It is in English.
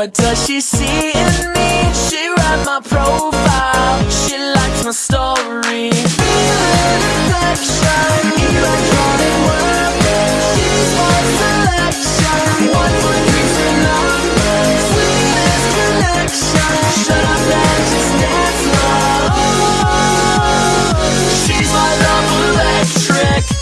What does she see in me? She read my profile She likes my story